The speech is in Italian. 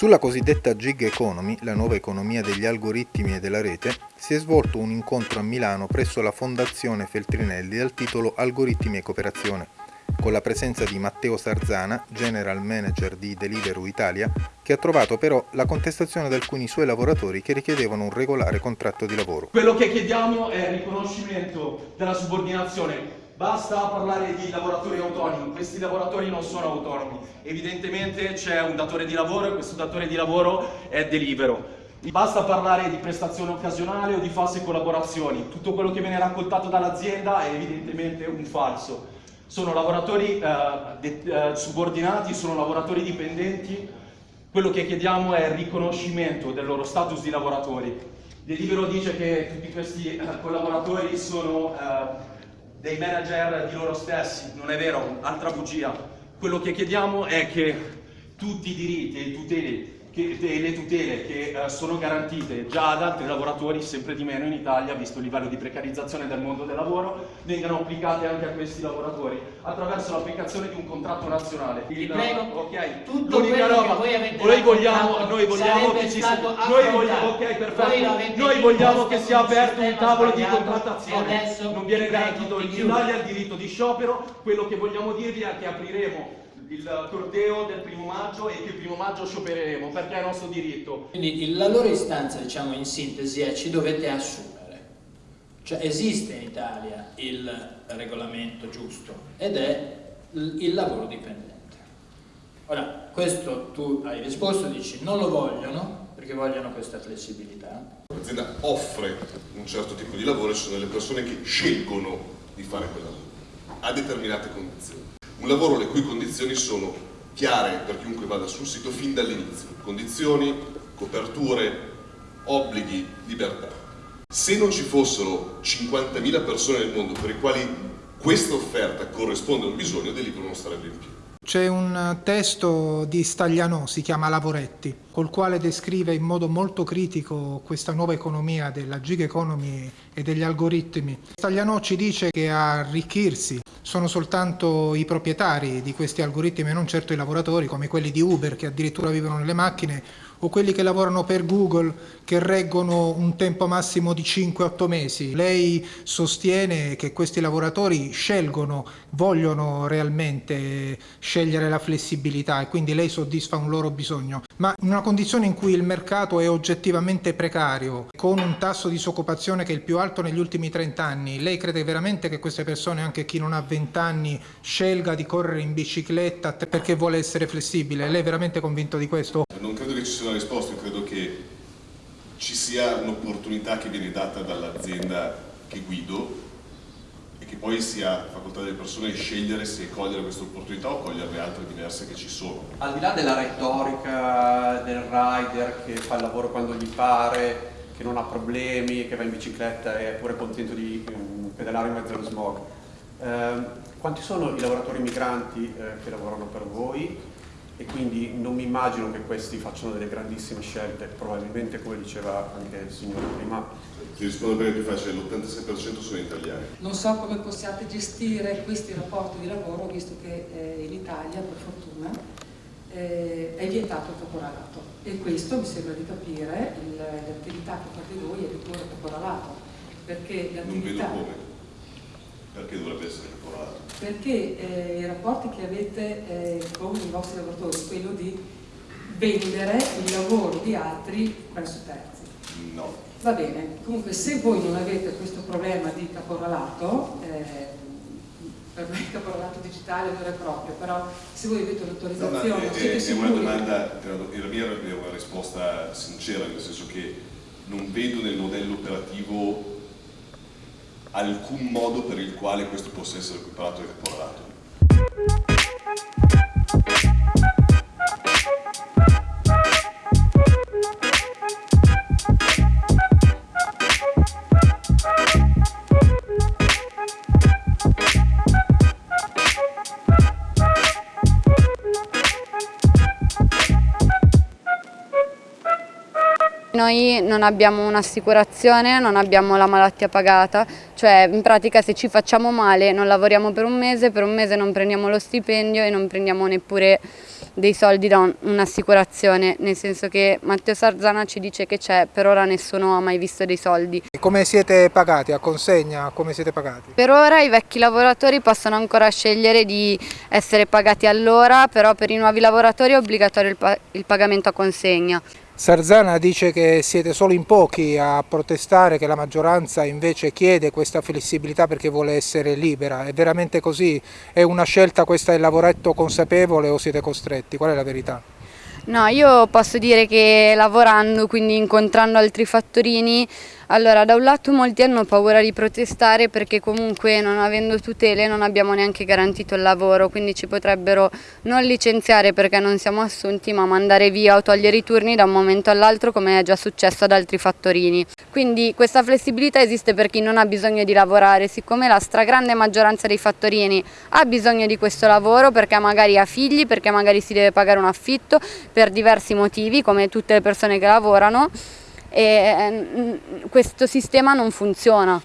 Sulla cosiddetta gig economy, la nuova economia degli algoritmi e della rete, si è svolto un incontro a Milano presso la Fondazione Feltrinelli dal titolo Algoritmi e cooperazione, con la presenza di Matteo Sarzana, General Manager di Deliveroo Italia, che ha trovato però la contestazione di alcuni suoi lavoratori che richiedevano un regolare contratto di lavoro. Quello che chiediamo è il riconoscimento della subordinazione Basta parlare di lavoratori autonomi, questi lavoratori non sono autonomi. Evidentemente c'è un datore di lavoro e questo datore di lavoro è Delivero. Basta parlare di prestazione occasionale o di false collaborazioni. Tutto quello che viene raccontato dall'azienda è evidentemente un falso. Sono lavoratori eh, eh, subordinati, sono lavoratori dipendenti. Quello che chiediamo è il riconoscimento del loro status di lavoratori. Delivero dice che tutti questi eh, collaboratori sono eh, dei manager di loro stessi, non è vero, altra bugia. Quello che chiediamo è che tutti i diritti e i tuteli che, le tutele che uh, sono garantite già ad altri lavoratori, sempre di meno in Italia, visto il livello di precarizzazione del mondo del lavoro, vengano applicate anche a questi lavoratori attraverso l'applicazione di un contratto nazionale. Vi prego, ok, tutto quello roba, che voi avete noi vogliamo, noi vogliamo che ci sia, noi vogliamo, ok, perfetto, noi vogliamo che sia aperto un tavolo di contrattazione, non viene garantito in Italia il diritto di sciopero, quello che vogliamo dirvi è che apriremo il corteo del primo maggio e che il primo maggio sciopereremo perché è nostro diritto. Quindi la loro istanza, diciamo in sintesi, è ci dovete assumere. Cioè esiste in Italia il regolamento giusto ed è il lavoro dipendente. Ora, questo tu hai risposto, dici non lo vogliono perché vogliono questa flessibilità. L'azienda offre un certo tipo di lavoro e ci sono delle persone che scelgono di fare quel lavoro a determinate condizioni. Un lavoro le cui condizioni sono chiare per chiunque vada sul sito fin dall'inizio. Condizioni, coperture, obblighi, libertà. Se non ci fossero 50.000 persone nel mondo per i quali questa offerta corrisponde a un bisogno, Deliveroo non starebbe in piedi. C'è un testo di Staglianò, si chiama Lavoretti, col quale descrive in modo molto critico questa nuova economia della gig economy e degli algoritmi. Staglianò ci dice che a arricchirsi sono soltanto i proprietari di questi algoritmi e non certo i lavoratori come quelli di Uber che addirittura vivono nelle macchine o quelli che lavorano per Google che reggono un tempo massimo di 5-8 mesi. Lei sostiene che questi lavoratori scelgono, vogliono realmente scegliere la flessibilità e quindi lei soddisfa un loro bisogno. Ma in una condizione in cui il mercato è oggettivamente precario, con un tasso di disoccupazione che è il più alto negli ultimi 30 anni, lei crede veramente che queste persone, anche chi non ha 20 anni, scelga di correre in bicicletta perché vuole essere flessibile? Lei è veramente convinto di questo? Non credo che ci sia una risposta, credo che ci sia un'opportunità che viene data dall'azienda che guido poi sia facoltà delle persone scegliere se cogliere questa opportunità o cogliere le altre diverse che ci sono. Al di là della retorica del rider che fa il lavoro quando gli pare, che non ha problemi, che va in bicicletta e è pure contento di um, pedalare in mezzo allo smog, eh, quanti sono i lavoratori migranti eh, che lavorano per voi? E quindi non mi immagino che questi facciano delle grandissime scelte, probabilmente come diceva anche il signore prima. Ti rispondo perché è più facile, l'86% sono italiani. Non so come possiate gestire questi rapporti di lavoro, visto che eh, in Italia, per fortuna, eh, è vietato il caporalato e questo mi sembra di capire, l'attività che fate voi è di puro caporalato, perché l'attività... Non vedo come. Perché dovrebbe essere caporalato? Perché eh, i rapporti che avete eh, con i vostri lavoratori quello di vendere il lavoro di altri presso terzi. No. Va bene, comunque se voi non avete questo problema di caporalato, eh, per me il caporalato digitale non è proprio, però se voi avete un'autorizzazione, no, no, è, è, una domanda, la mia è una risposta sincera, nel senso che non vedo nel modello operativo alcun modo per il quale questo possa essere equiparato al caporalato. Noi non abbiamo un'assicurazione, non abbiamo la malattia pagata, cioè in pratica se ci facciamo male non lavoriamo per un mese, per un mese non prendiamo lo stipendio e non prendiamo neppure dei soldi da un'assicurazione, nel senso che Matteo Sarzana ci dice che c'è, per ora nessuno ha mai visto dei soldi. Come siete pagati? A consegna? Come siete pagati? Per ora i vecchi lavoratori possono ancora scegliere di essere pagati all'ora, però per i nuovi lavoratori è obbligatorio il, pa il pagamento a consegna. Sarzana dice che siete solo in pochi a protestare, che la maggioranza invece chiede questa flessibilità perché vuole essere libera. È veramente così? È una scelta questa del lavoretto consapevole o siete costretti? Qual è la verità? No, io posso dire che lavorando, quindi incontrando altri fattorini, allora da un lato molti hanno paura di protestare perché comunque non avendo tutele non abbiamo neanche garantito il lavoro, quindi ci potrebbero non licenziare perché non siamo assunti ma mandare via o togliere i turni da un momento all'altro come è già successo ad altri fattorini. Quindi questa flessibilità esiste per chi non ha bisogno di lavorare, siccome la stragrande maggioranza dei fattorini ha bisogno di questo lavoro perché magari ha figli, perché magari si deve pagare un affitto per diversi motivi come tutte le persone che lavorano e mm, questo sistema non funziona.